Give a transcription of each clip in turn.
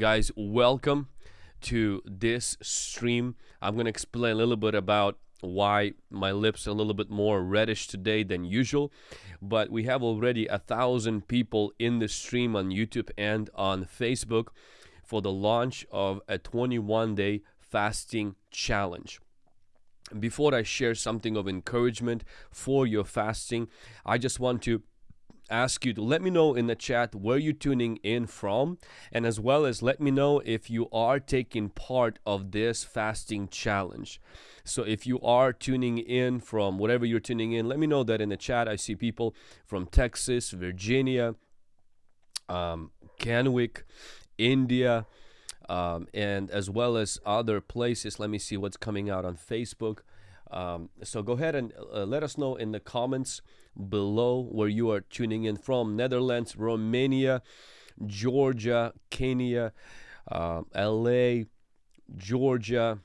Guys, welcome to this stream. I'm going to explain a little bit about why my lips are a little bit more reddish today than usual but we have already a thousand people in the stream on youtube and on facebook for the launch of a 21 day fasting challenge before i share something of encouragement for your fasting i just want to ask you to let me know in the chat where you're tuning in from and as well as let me know if you are taking part of this fasting challenge. So if you are tuning in from whatever you're tuning in let me know that in the chat. I see people from Texas Virginia um, Kennewick India um, and as well as other places. Let me see what's coming out on Facebook. Um, so go ahead and uh, let us know in the comments below where you are tuning in from Netherlands, Romania, Georgia, Kenya, uh, LA, Georgia,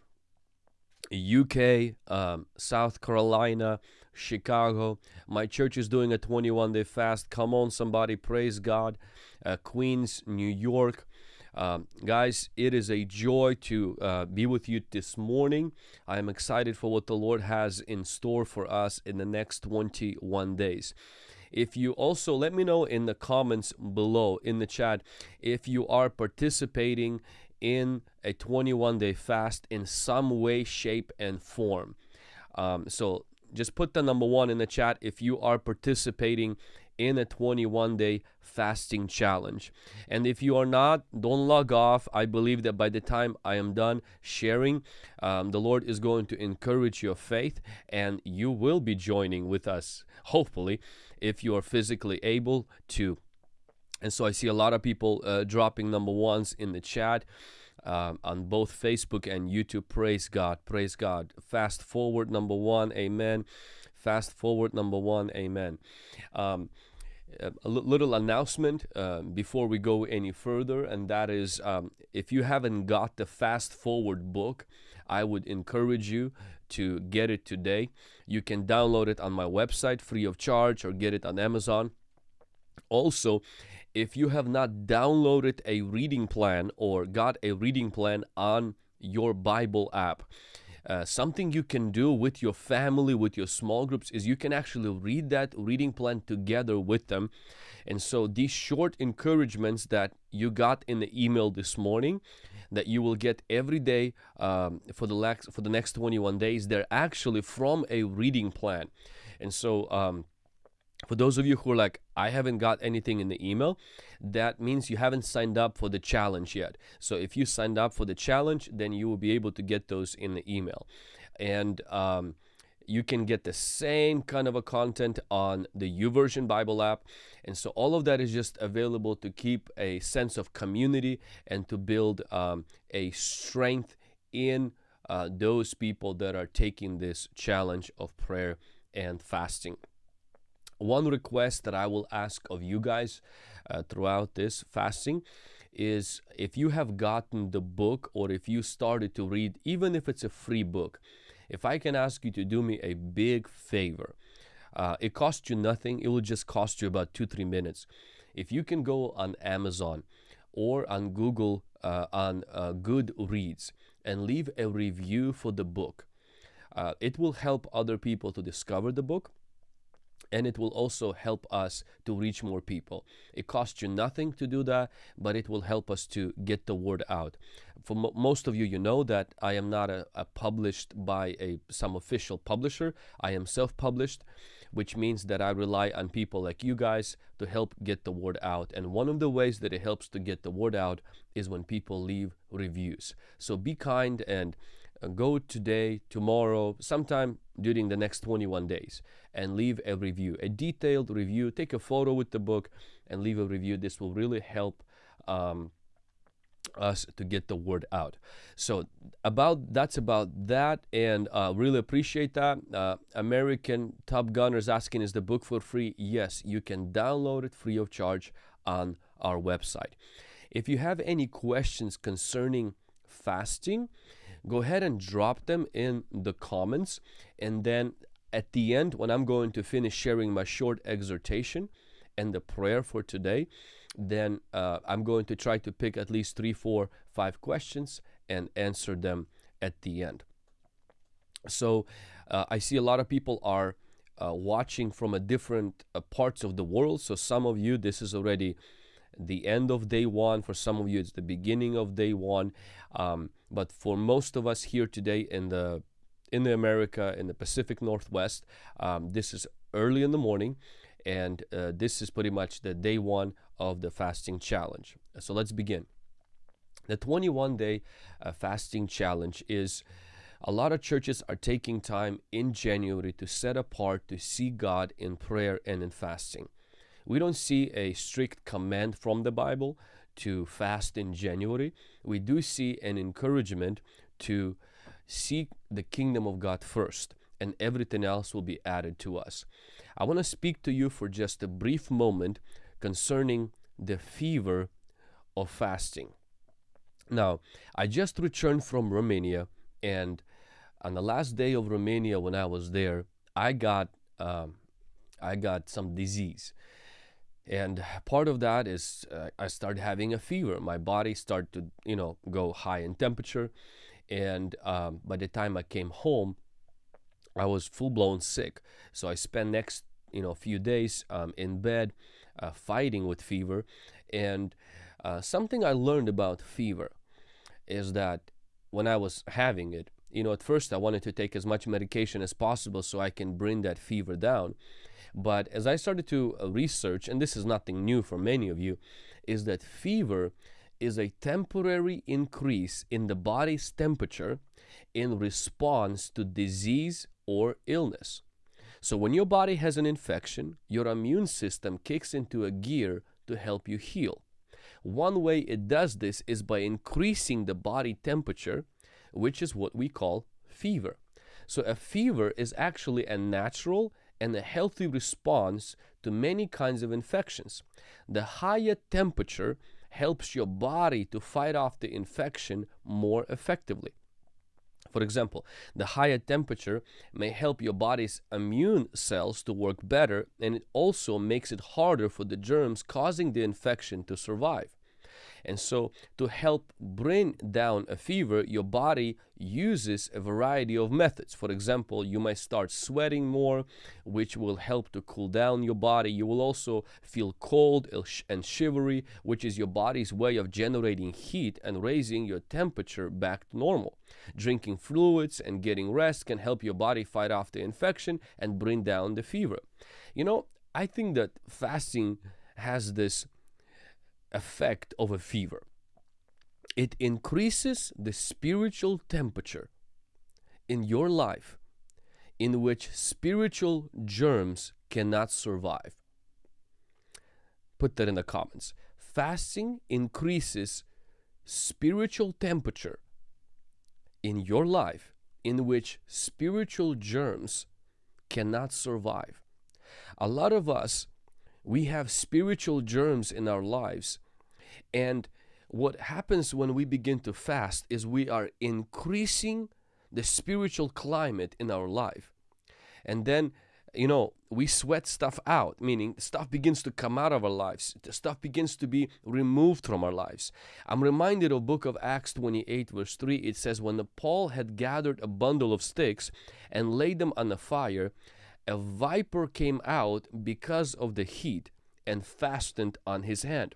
UK, um, South Carolina, Chicago. My church is doing a 21 day fast. Come on, somebody, praise God. Uh, Queens, New York, um, guys, it is a joy to uh, be with you this morning. I am excited for what the Lord has in store for us in the next 21 days. If you also let me know in the comments below in the chat if you are participating in a 21 day fast in some way, shape, and form. Um, so just put the number one in the chat if you are participating in a 21 day fasting challenge. And if you are not, don't log off. I believe that by the time I am done sharing, um, the Lord is going to encourage your faith and you will be joining with us, hopefully, if you are physically able to. And so I see a lot of people uh, dropping number ones in the chat. Um, on both Facebook and YouTube. Praise God, praise God. Fast forward number one, amen. Fast forward number one, amen. Um, a little announcement uh, before we go any further, and that is um, if you haven't got the Fast Forward book, I would encourage you to get it today. You can download it on my website free of charge or get it on Amazon. Also, if you have not downloaded a reading plan or got a reading plan on your Bible app, uh, something you can do with your family, with your small groups, is you can actually read that reading plan together with them. And so these short encouragements that you got in the email this morning, that you will get every day um, for the for the next 21 days, they're actually from a reading plan. And so um, for those of you who are like, I haven't got anything in the email, that means you haven't signed up for the challenge yet. So if you signed up for the challenge, then you will be able to get those in the email. And um, you can get the same kind of a content on the YouVersion Bible app. And so all of that is just available to keep a sense of community and to build um, a strength in uh, those people that are taking this challenge of prayer and fasting one request that I will ask of you guys uh, throughout this fasting is if you have gotten the book or if you started to read, even if it's a free book, if I can ask you to do me a big favor, uh, it costs you nothing, it will just cost you about two, three minutes. If you can go on Amazon or on Google uh, on uh, Goodreads and leave a review for the book, uh, it will help other people to discover the book and it will also help us to reach more people. It costs you nothing to do that, but it will help us to get the word out. For mo most of you, you know that I am not a, a published by a some official publisher. I am self-published, which means that I rely on people like you guys to help get the word out. And one of the ways that it helps to get the word out is when people leave reviews. So be kind and go today, tomorrow, sometime during the next 21 days and leave a review, a detailed review. Take a photo with the book and leave a review. This will really help um, us to get the word out. So about that's about that, and uh, really appreciate that. Uh, American Top Gunners asking, is the book for free? Yes, you can download it free of charge on our website. If you have any questions concerning fasting, go ahead and drop them in the comments and then at the end when I'm going to finish sharing my short exhortation and the prayer for today then uh, I'm going to try to pick at least three, four, five questions and answer them at the end. So uh, I see a lot of people are uh, watching from a different uh, parts of the world. So some of you, this is already the end of day one. For some of you, it's the beginning of day one. Um, but for most of us here today in the in the America in the Pacific Northwest, um, this is early in the morning, and uh, this is pretty much the day one of the fasting challenge. So let's begin. The 21 day uh, fasting challenge is a lot of churches are taking time in January to set apart to see God in prayer and in fasting. We don't see a strict command from the Bible to fast in January. We do see an encouragement to seek the kingdom of God first, and everything else will be added to us. I want to speak to you for just a brief moment concerning the fever of fasting. Now, I just returned from Romania, and on the last day of Romania, when I was there, I got um, I got some disease, and part of that is uh, I started having a fever. My body started to you know go high in temperature, and um, by the time I came home, I was full blown sick. So I spent next you know few days um, in bed, uh, fighting with fever, and uh, something I learned about fever is that when I was having it, you know, at first I wanted to take as much medication as possible so I can bring that fever down. But as I started to uh, research, and this is nothing new for many of you, is that fever is a temporary increase in the body's temperature in response to disease or illness. So when your body has an infection, your immune system kicks into a gear to help you heal. One way it does this is by increasing the body temperature, which is what we call fever. So a fever is actually a natural and a healthy response to many kinds of infections. The higher temperature helps your body to fight off the infection more effectively. For example, the higher temperature may help your body's immune cells to work better and it also makes it harder for the germs causing the infection to survive. And so to help bring down a fever, your body uses a variety of methods. For example, you might start sweating more, which will help to cool down your body. You will also feel cold and shivery, which is your body's way of generating heat and raising your temperature back to normal. Drinking fluids and getting rest can help your body fight off the infection and bring down the fever. You know, I think that fasting has this effect of a fever. It increases the spiritual temperature in your life in which spiritual germs cannot survive. Put that in the comments. Fasting increases spiritual temperature in your life in which spiritual germs cannot survive. A lot of us, we have spiritual germs in our lives and what happens when we begin to fast is we are increasing the spiritual climate in our life. And then, you know, we sweat stuff out, meaning stuff begins to come out of our lives. Stuff begins to be removed from our lives. I'm reminded of book of Acts 28 verse 3. It says, when Paul had gathered a bundle of sticks and laid them on the fire, a viper came out because of the heat and fastened on his hand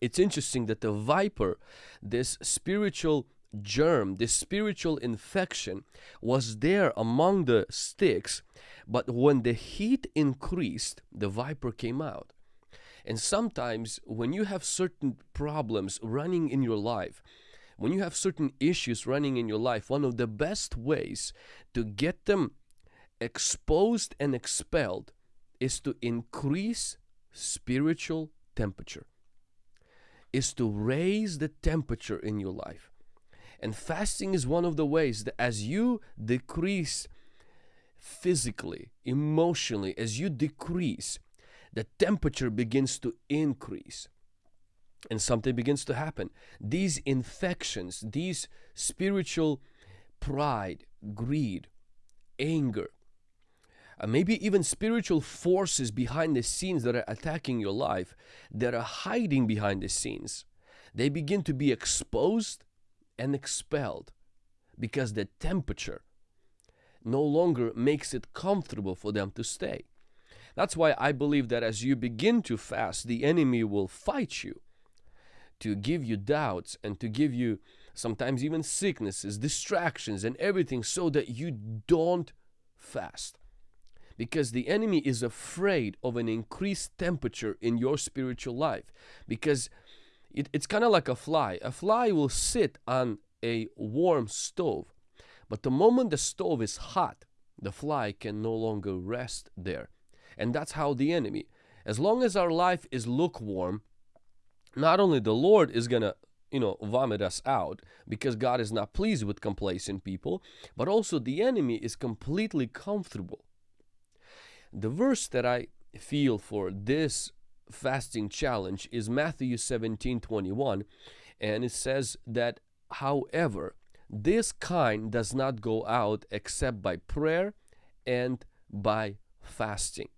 it's interesting that the viper, this spiritual germ, this spiritual infection, was there among the sticks, but when the heat increased, the viper came out. And sometimes when you have certain problems running in your life, when you have certain issues running in your life, one of the best ways to get them exposed and expelled is to increase spiritual temperature is to raise the temperature in your life. And fasting is one of the ways that as you decrease physically, emotionally, as you decrease, the temperature begins to increase. And something begins to happen. These infections, these spiritual pride, greed, anger, uh, maybe even spiritual forces behind the scenes that are attacking your life, that are hiding behind the scenes, they begin to be exposed and expelled because the temperature no longer makes it comfortable for them to stay. That's why I believe that as you begin to fast, the enemy will fight you to give you doubts and to give you sometimes even sicknesses, distractions, and everything so that you don't fast. Because the enemy is afraid of an increased temperature in your spiritual life. Because it, it's kind of like a fly. A fly will sit on a warm stove, but the moment the stove is hot, the fly can no longer rest there. And that's how the enemy, as long as our life is lukewarm, not only the Lord is to you know vomit us out because God is not pleased with complacent people but also the enemy is completely comfortable the verse that I feel for this fasting challenge is Matthew 17 21 and it says that however this kind does not go out except by prayer and by fasting.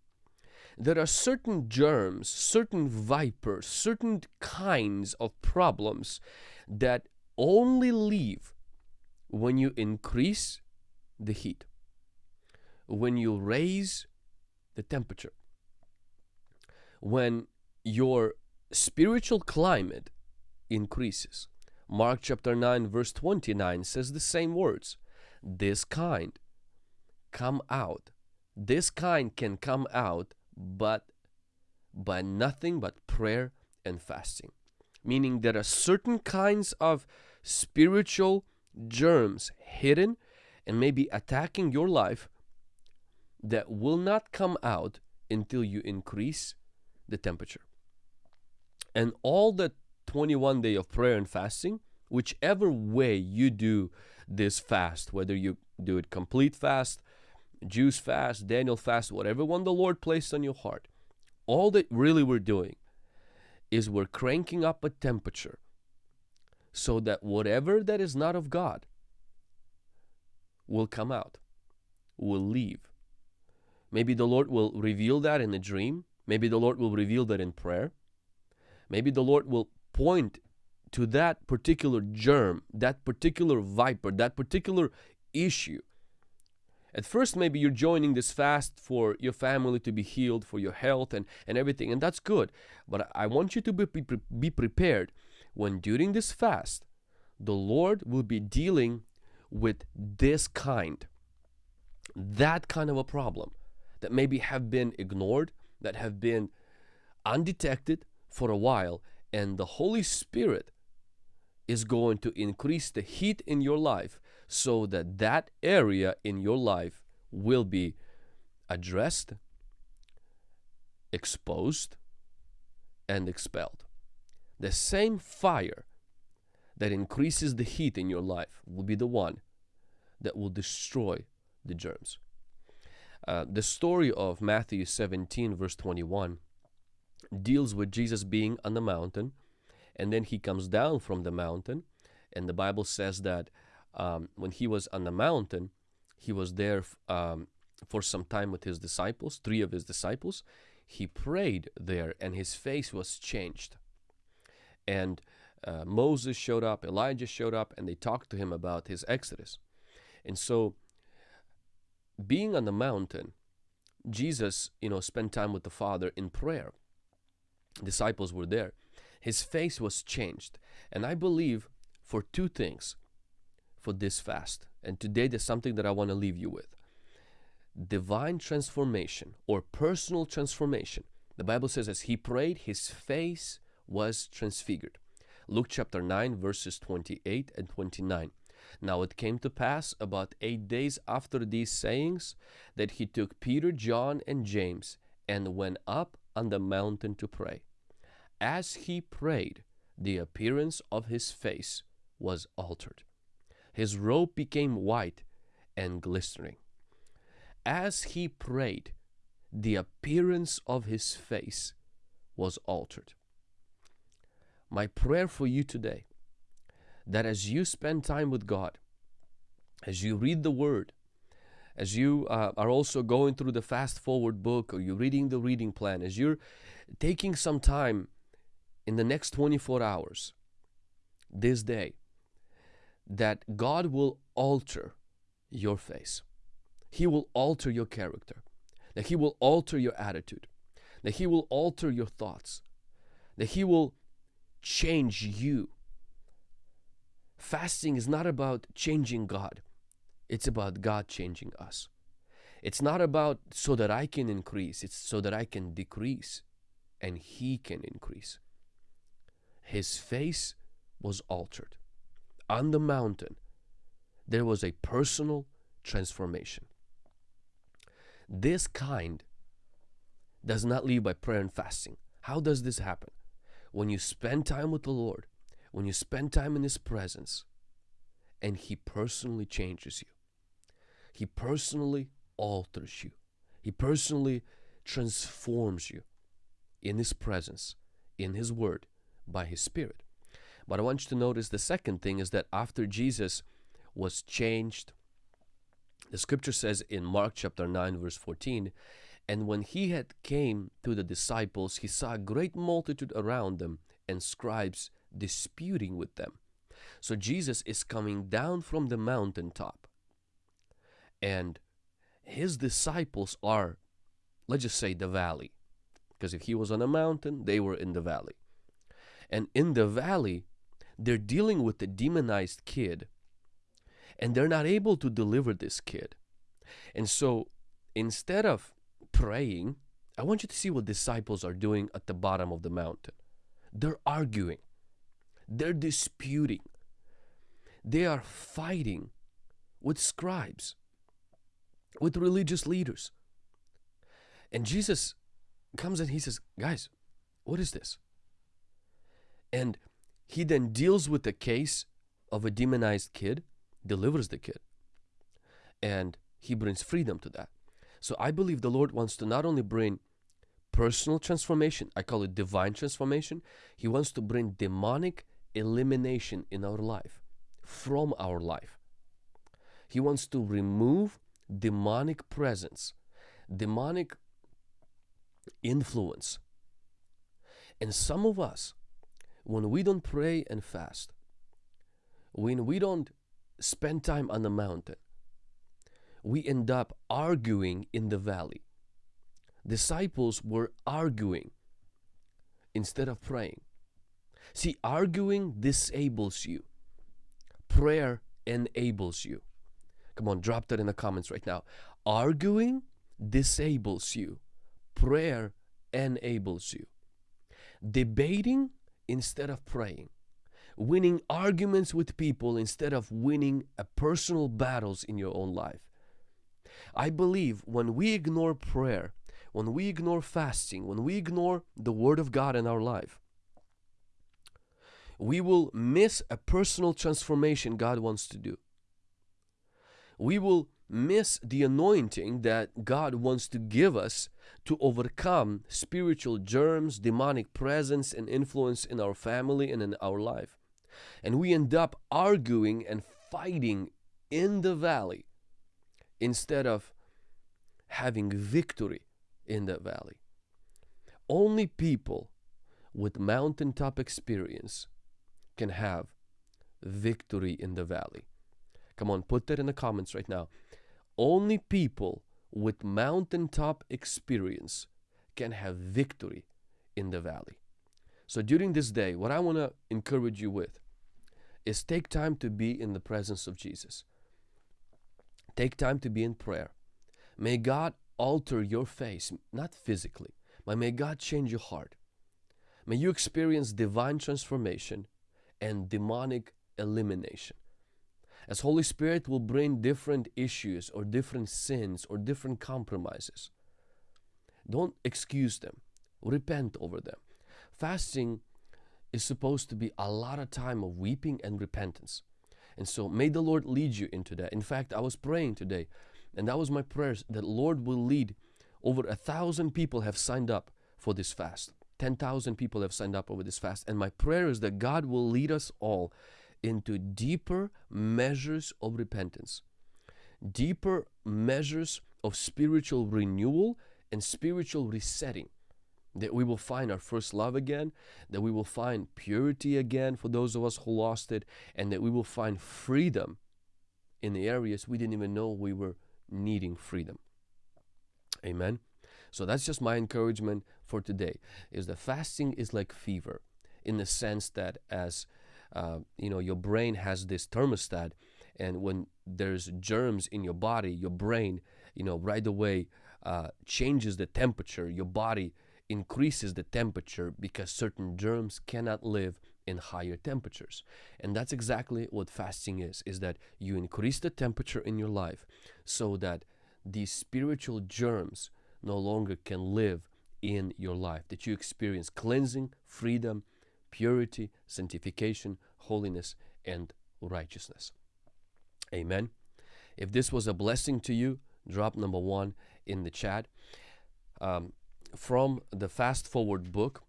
There are certain germs, certain vipers, certain kinds of problems that only leave when you increase the heat, when you raise the temperature, when your spiritual climate increases. Mark chapter 9 verse 29 says the same words. This kind come out. This kind can come out but by nothing but prayer and fasting. Meaning there are certain kinds of spiritual germs hidden and maybe attacking your life that will not come out until you increase the temperature. And all the 21 day of prayer and fasting, whichever way you do this fast, whether you do it complete fast, Jews fast, Daniel fast, whatever one the Lord placed on your heart. All that really we're doing is we're cranking up a temperature so that whatever that is not of God will come out, will leave. Maybe the Lord will reveal that in a dream. Maybe the Lord will reveal that in prayer. Maybe the Lord will point to that particular germ, that particular viper, that particular issue at first, maybe you're joining this fast for your family to be healed, for your health and, and everything, and that's good. But I want you to be, be, be prepared when during this fast, the Lord will be dealing with this kind, that kind of a problem that maybe have been ignored, that have been undetected for a while, and the Holy Spirit is going to increase the heat in your life so that that area in your life will be addressed, exposed, and expelled. The same fire that increases the heat in your life will be the one that will destroy the germs. Uh, the story of Matthew 17, verse 21, deals with Jesus being on the mountain, and then he comes down from the mountain, and the Bible says that um, when he was on the mountain, he was there um, for some time with his disciples, three of his disciples. He prayed there and his face was changed. And uh, Moses showed up, Elijah showed up, and they talked to him about his exodus. And so, being on the mountain, Jesus, you know, spent time with the Father in prayer. Disciples were there. His face was changed. And I believe for two things for this fast. And today there's something that I want to leave you with. Divine transformation or personal transformation. The Bible says as he prayed, his face was transfigured. Luke chapter 9 verses 28 and 29. Now it came to pass about eight days after these sayings that he took Peter, John, and James and went up on the mountain to pray. As he prayed, the appearance of his face was altered his robe became white and glistening. As he prayed, the appearance of his face was altered. My prayer for you today that as you spend time with God, as you read the Word, as you uh, are also going through the fast forward book or you're reading the reading plan, as you're taking some time in the next 24 hours, this day, that God will alter your face. He will alter your character. That He will alter your attitude. That He will alter your thoughts. That He will change you. Fasting is not about changing God, it's about God changing us. It's not about so that I can increase, it's so that I can decrease and He can increase. His face was altered. On the mountain, there was a personal transformation. This kind does not leave by prayer and fasting. How does this happen? When you spend time with the Lord, when you spend time in His presence, and He personally changes you. He personally alters you. He personally transforms you in His presence, in His Word, by His Spirit. But I want you to notice the second thing is that after Jesus was changed, the scripture says in Mark chapter 9 verse 14, and when he had came to the disciples, he saw a great multitude around them and scribes disputing with them. So Jesus is coming down from the mountaintop and his disciples are, let's just say the valley. Because if he was on a mountain, they were in the valley. And in the valley, they're dealing with a demonized kid and they're not able to deliver this kid. And so instead of praying, I want you to see what disciples are doing at the bottom of the mountain. They're arguing, they're disputing, they are fighting with scribes, with religious leaders. And Jesus comes and he says, Guys, what is this? And he then deals with the case of a demonized kid, delivers the kid, and he brings freedom to that. So I believe the Lord wants to not only bring personal transformation, I call it divine transformation, He wants to bring demonic elimination in our life, from our life. He wants to remove demonic presence, demonic influence. And some of us, when we don't pray and fast, when we don't spend time on the mountain, we end up arguing in the valley. Disciples were arguing instead of praying. See, arguing disables you. Prayer enables you. Come on, drop that in the comments right now. Arguing disables you. Prayer enables you. Debating instead of praying. Winning arguments with people instead of winning personal battles in your own life. I believe when we ignore prayer, when we ignore fasting, when we ignore the Word of God in our life, we will miss a personal transformation God wants to do. We will miss the anointing that God wants to give us to overcome spiritual germs, demonic presence, and influence in our family and in our life. And we end up arguing and fighting in the valley instead of having victory in the valley. Only people with mountaintop experience can have victory in the valley. Come on, put that in the comments right now. Only people with mountaintop experience can have victory in the valley. So during this day, what I want to encourage you with is take time to be in the presence of Jesus. Take time to be in prayer. May God alter your face, not physically, but may God change your heart. May you experience divine transformation and demonic elimination. As Holy Spirit will bring different issues or different sins or different compromises. Don't excuse them. Repent over them. Fasting is supposed to be a lot of time of weeping and repentance. And so may the Lord lead you into that. In fact, I was praying today, and that was my prayers that Lord will lead. Over a thousand people have signed up for this fast. 10,000 people have signed up over this fast. And my prayer is that God will lead us all into deeper measures of repentance, deeper measures of spiritual renewal and spiritual resetting. That we will find our first love again, that we will find purity again for those of us who lost it, and that we will find freedom in the areas we didn't even know we were needing freedom. Amen. So that's just my encouragement for today is that fasting is like fever in the sense that as uh, you know your brain has this thermostat and when there's germs in your body your brain you know right away uh, changes the temperature. Your body increases the temperature because certain germs cannot live in higher temperatures. And that's exactly what fasting is is that you increase the temperature in your life so that these spiritual germs no longer can live in your life. That you experience cleansing freedom purity sanctification holiness and righteousness. Amen. If this was a blessing to you drop number one in the chat. Um, from the fast forward book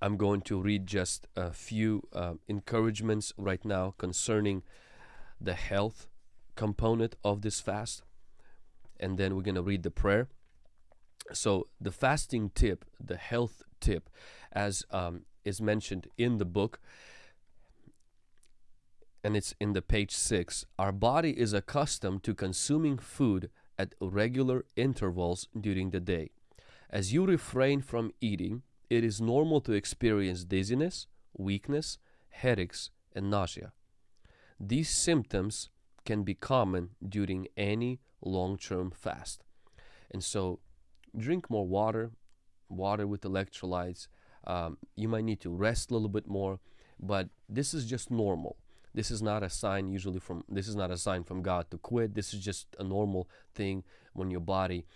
I'm going to read just a few uh, encouragements right now concerning the health component of this fast and then we're going to read the prayer. So the fasting tip the health tip as um, is mentioned in the book and it's in the page 6 our body is accustomed to consuming food at regular intervals during the day. As you refrain from eating it is normal to experience dizziness weakness headaches and nausea. These symptoms can be common during any long-term fast. And so drink more water water with electrolytes. Um, you might need to rest a little bit more but this is just normal. This is not a sign usually from this is not a sign from god to quit. This is just a normal thing when your body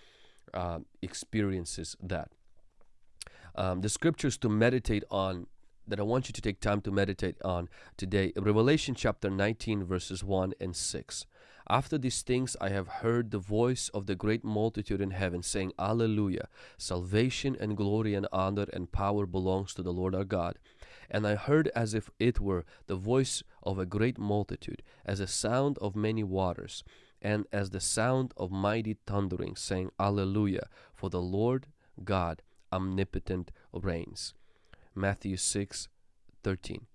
uh, experiences that. Um, the scriptures to meditate on that I want you to take time to meditate on today Revelation chapter 19 verses 1 and 6 after these things I have heard the voice of the great multitude in heaven saying Alleluia salvation and glory and honor and power belongs to the Lord our God. And I heard as if it were the voice of a great multitude as a sound of many waters and as the sound of mighty thundering saying Alleluia for the Lord God omnipotent reigns. Matthew 6 13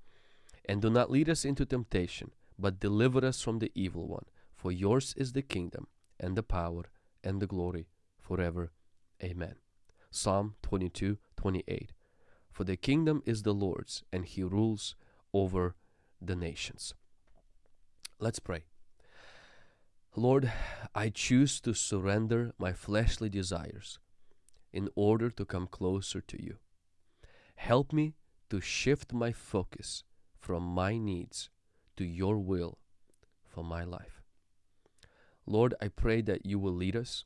and do not lead us into temptation but deliver us from the evil one for yours is the kingdom and the power and the glory forever. Amen. Psalm 22 28. For the kingdom is the Lord's, and he rules over the nations. Let's pray. Lord, I choose to surrender my fleshly desires in order to come closer to you. Help me to shift my focus from my needs to your will for my life. Lord, I pray that you will lead us.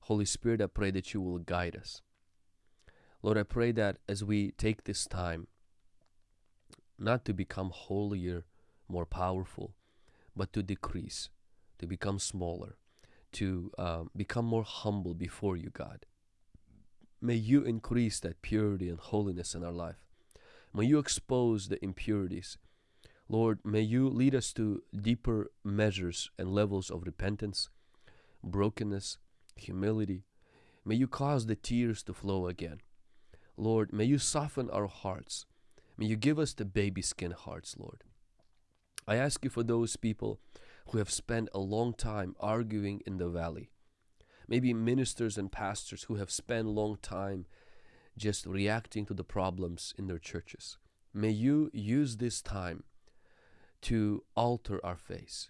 Holy Spirit, I pray that you will guide us. Lord, I pray that as we take this time, not to become holier, more powerful, but to decrease, to become smaller, to um, become more humble before you, God. May you increase that purity and holiness in our life. May you expose the impurities Lord, may you lead us to deeper measures and levels of repentance, brokenness, humility. May you cause the tears to flow again. Lord, may you soften our hearts. May you give us the baby skin hearts, Lord. I ask you for those people who have spent a long time arguing in the valley. Maybe ministers and pastors who have spent long time just reacting to the problems in their churches. May you use this time to alter our face,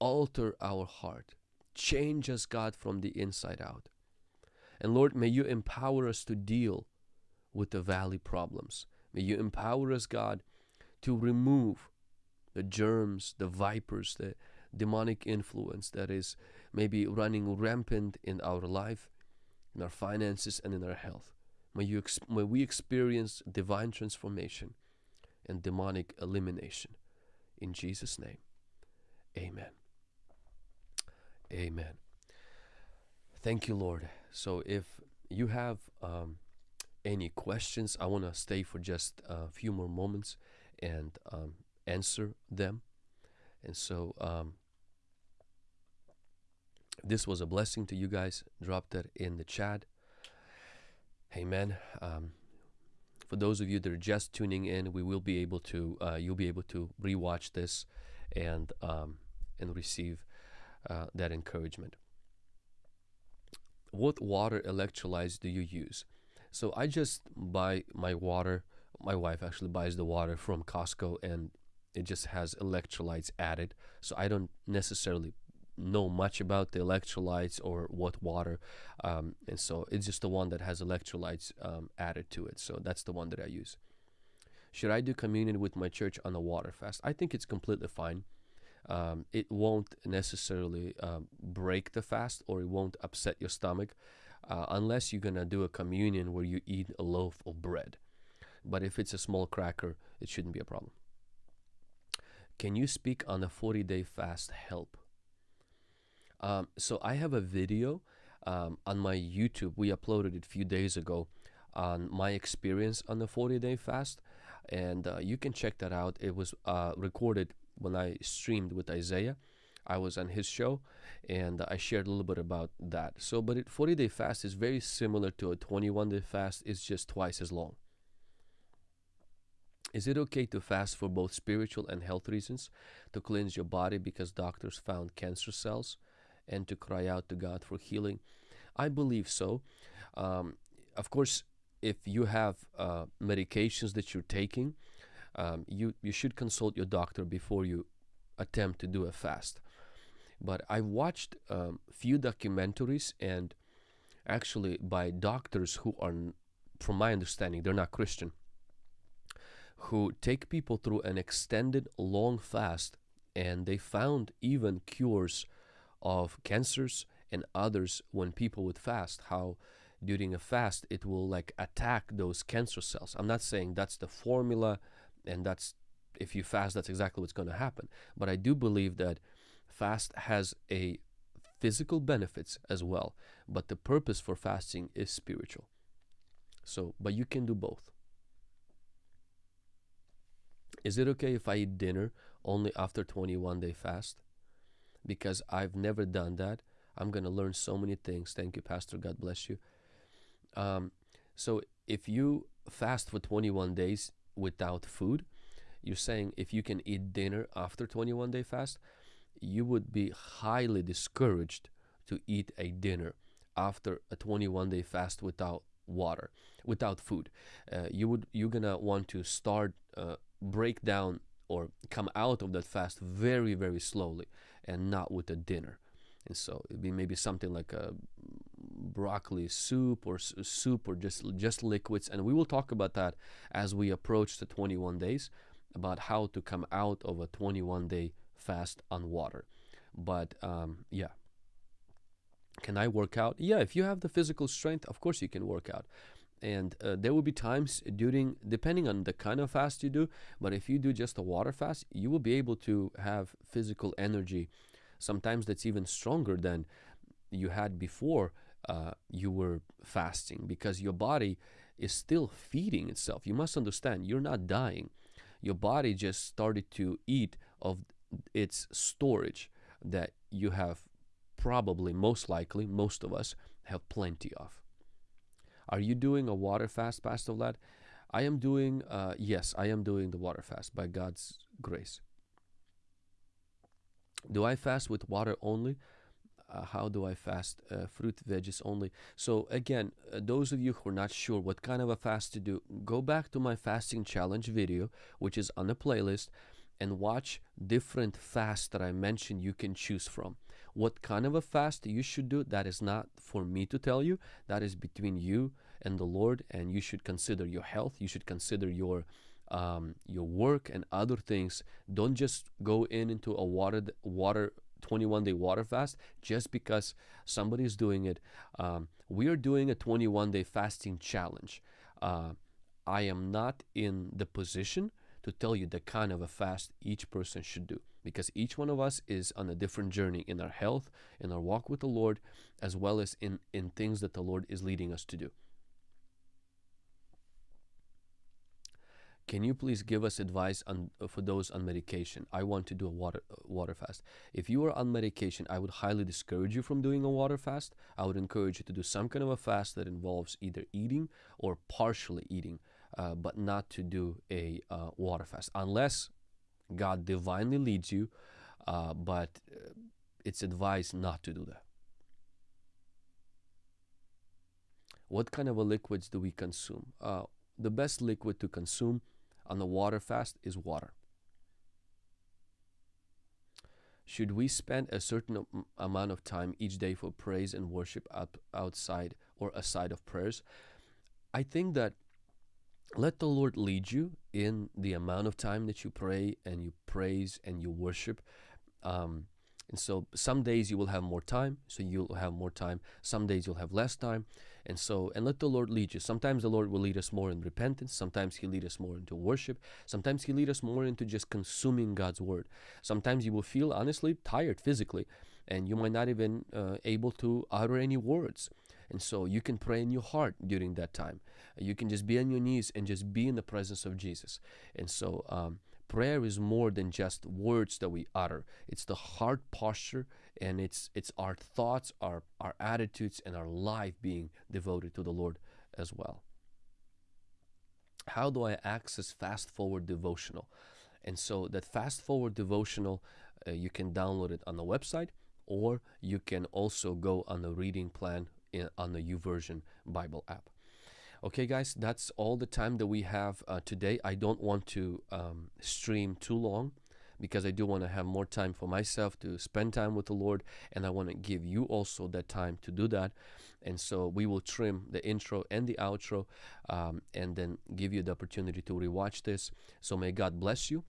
alter our heart, change us, God, from the inside out. And Lord, may you empower us to deal with the valley problems. May you empower us, God, to remove the germs, the vipers, the demonic influence that is maybe running rampant in our life, in our finances, and in our health. May, you may we experience divine transformation and demonic elimination. In Jesus' name, amen. Amen. Thank you, Lord. So if you have um, any questions, I want to stay for just a few more moments and um, answer them. And so um, this was a blessing to you guys, drop that in the chat. Amen. Um, for those of you that are just tuning in, we will be able to, uh, you'll be able to rewatch this and um, and receive uh, that encouragement. What water electrolytes do you use? So I just buy my water. My wife actually buys the water from Costco, and it just has electrolytes added. So I don't necessarily know much about the electrolytes or what water um, and so it's just the one that has electrolytes um, added to it. So that's the one that i use. Should i do communion with my church on a water fast? I think it's completely fine. Um, it won't necessarily um, break the fast or it won't upset your stomach uh, unless you're gonna do a communion where you eat a loaf of bread. But if it's a small cracker it shouldn't be a problem. Can you speak on a 40 day fast help um, so I have a video um, on my YouTube. We uploaded it a few days ago on my experience on the 40 day fast. And uh, you can check that out. It was uh, recorded when I streamed with Isaiah. I was on his show and I shared a little bit about that. So, but it 40 day fast is very similar to a 21 day fast, it's just twice as long. Is it okay to fast for both spiritual and health reasons to cleanse your body because doctors found cancer cells? And to cry out to God for healing? I believe so. Um, of course, if you have uh, medications that you're taking, um, you, you should consult your doctor before you attempt to do a fast. But I watched a um, few documentaries and actually by doctors who are, from my understanding, they're not Christian, who take people through an extended long fast and they found even cures of cancers and others when people would fast how during a fast it will like attack those cancer cells. I'm not saying that's the formula and that's if you fast that's exactly what's going to happen but i do believe that fast has a physical benefits as well but the purpose for fasting is spiritual. So but you can do both. Is it okay if i eat dinner only after 21 day fast because I've never done that. I'm going to learn so many things. Thank you, Pastor. God bless you. Um, so if you fast for 21 days without food, you're saying if you can eat dinner after 21 day fast, you would be highly discouraged to eat a dinner after a 21 day fast without water, without food. Uh, you would you're gonna want to start uh, break down or come out of that fast very very slowly and not with a dinner. And so it'd be maybe something like a broccoli soup or soup or just just liquids. And we will talk about that as we approach the 21 days about how to come out of a 21 day fast on water. But um, yeah. Can I work out? Yeah, if you have the physical strength, of course you can work out and uh, there will be times during depending on the kind of fast you do but if you do just a water fast you will be able to have physical energy. Sometimes that's even stronger than you had before uh, you were fasting because your body is still feeding itself. You must understand you're not dying. Your body just started to eat of its storage that you have probably most likely most of us have plenty of are you doing a water fast, Pastor Vlad? I am doing, uh, yes, I am doing the water fast by God's grace. Do I fast with water only? Uh, how do I fast? Uh, fruit, veggies only. So, again, uh, those of you who are not sure what kind of a fast to do, go back to my fasting challenge video, which is on the playlist, and watch different fasts that I mentioned you can choose from. What kind of a fast you should do, that is not for me to tell you. That is between you and the Lord, and you should consider your health. You should consider your um, your work and other things. Don't just go in into a water water 21 day water fast just because somebody is doing it. Um, we are doing a 21 day fasting challenge. Uh, I am not in the position to tell you the kind of a fast each person should do because each one of us is on a different journey in our health, in our walk with the Lord, as well as in, in things that the Lord is leading us to do. can you please give us advice on for those on medication? I want to do a water water fast. If you are on medication, I would highly discourage you from doing a water fast. I would encourage you to do some kind of a fast that involves either eating or partially eating, uh, but not to do a uh, water fast unless God divinely leads you. Uh, but uh, it's advised not to do that. What kind of a liquids do we consume? Uh, the best liquid to consume on the water fast is water. Should we spend a certain amount of time each day for praise and worship up outside or aside of prayers? I think that let the Lord lead you in the amount of time that you pray and you praise and you worship. Um, and so some days you will have more time, so you'll have more time. Some days you'll have less time. And so, and let the Lord lead you. Sometimes the Lord will lead us more in repentance. Sometimes He lead us more into worship. Sometimes He lead us more into just consuming God's word. Sometimes you will feel honestly tired physically, and you might not even uh, able to utter any words. And so you can pray in your heart during that time. You can just be on your knees and just be in the presence of Jesus. And so um, prayer is more than just words that we utter. It's the heart posture and it's it's our thoughts, our our attitudes and our life being devoted to the Lord as well. How do I access fast forward devotional? And so that fast forward devotional uh, you can download it on the website or you can also go on the reading plan in, on the YouVersion Bible app. Okay, guys, that's all the time that we have uh, today. I don't want to um, stream too long because I do want to have more time for myself to spend time with the Lord, and I want to give you also that time to do that. And so we will trim the intro and the outro um, and then give you the opportunity to rewatch this. So may God bless you.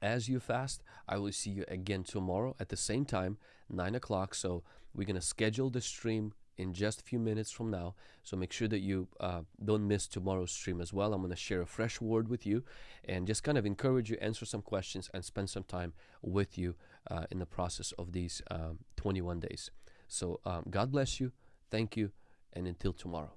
As you fast, I will see you again tomorrow at the same time, 9 o'clock. So we're going to schedule the stream in just a few minutes from now. So make sure that you uh, don't miss tomorrow's stream as well. I'm going to share a fresh word with you and just kind of encourage you, answer some questions, and spend some time with you uh, in the process of these um, 21 days. So um, God bless you. Thank you. And until tomorrow.